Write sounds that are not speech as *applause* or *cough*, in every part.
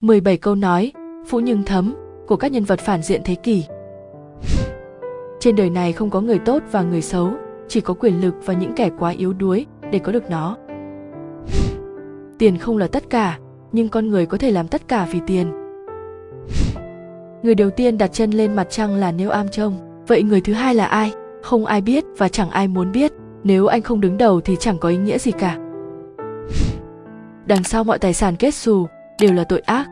17 câu nói, phũ nhưng thấm của các nhân vật phản diện thế kỷ. Trên đời này không có người tốt và người xấu, chỉ có quyền lực và những kẻ quá yếu đuối để có được nó. Tiền không là tất cả, nhưng con người có thể làm tất cả vì tiền. Người đầu tiên đặt chân lên mặt trăng là Neil Armstrong, vậy người thứ hai là ai? Không ai biết và chẳng ai muốn biết, nếu anh không đứng đầu thì chẳng có ý nghĩa gì cả. Đằng sau mọi tài sản kết xù đều là tội ác.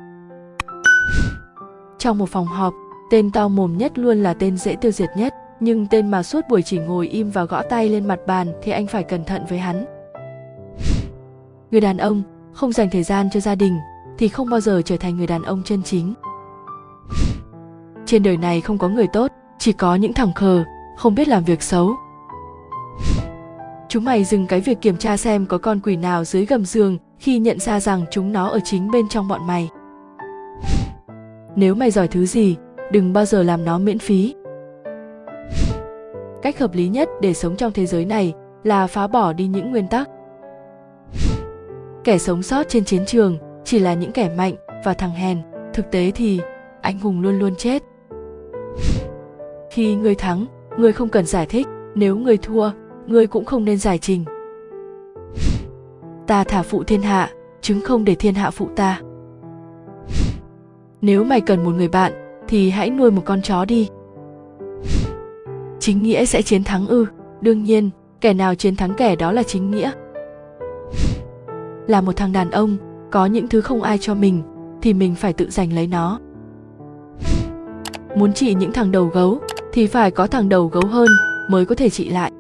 Trong một phòng họp, tên to mồm nhất luôn là tên dễ tiêu diệt nhất, nhưng tên mà suốt buổi chỉ ngồi im và gõ tay lên mặt bàn thì anh phải cẩn thận với hắn. Người đàn ông không dành thời gian cho gia đình thì không bao giờ trở thành người đàn ông chân chính. Trên đời này không có người tốt, chỉ có những thằng khờ, không biết làm việc xấu. Chúng mày dừng cái việc kiểm tra xem có con quỷ nào dưới gầm giường khi nhận ra rằng chúng nó ở chính bên trong bọn mày. Nếu mày giỏi thứ gì, đừng bao giờ làm nó miễn phí. *laughs* Cách hợp lý nhất để sống trong thế giới này là phá bỏ đi những nguyên tắc. *laughs* Kẻ sống sót trên chiến trường chỉ là những kẻ mạnh và thằng hèn, thực tế thì anh hùng luôn luôn chết. *laughs* Khi người thắng, người không cần giải thích, nếu người thua, người cũng không nên giải trình. Ta thả phụ thiên hạ, chứng không để thiên hạ phụ ta. Nếu mày cần một người bạn, thì hãy nuôi một con chó đi. Chính nghĩa sẽ chiến thắng ư? Đương nhiên, kẻ nào chiến thắng kẻ đó là chính nghĩa. Là một thằng đàn ông, có những thứ không ai cho mình, thì mình phải tự giành lấy nó. Muốn trị những thằng đầu gấu, thì phải có thằng đầu gấu hơn mới có thể trị lại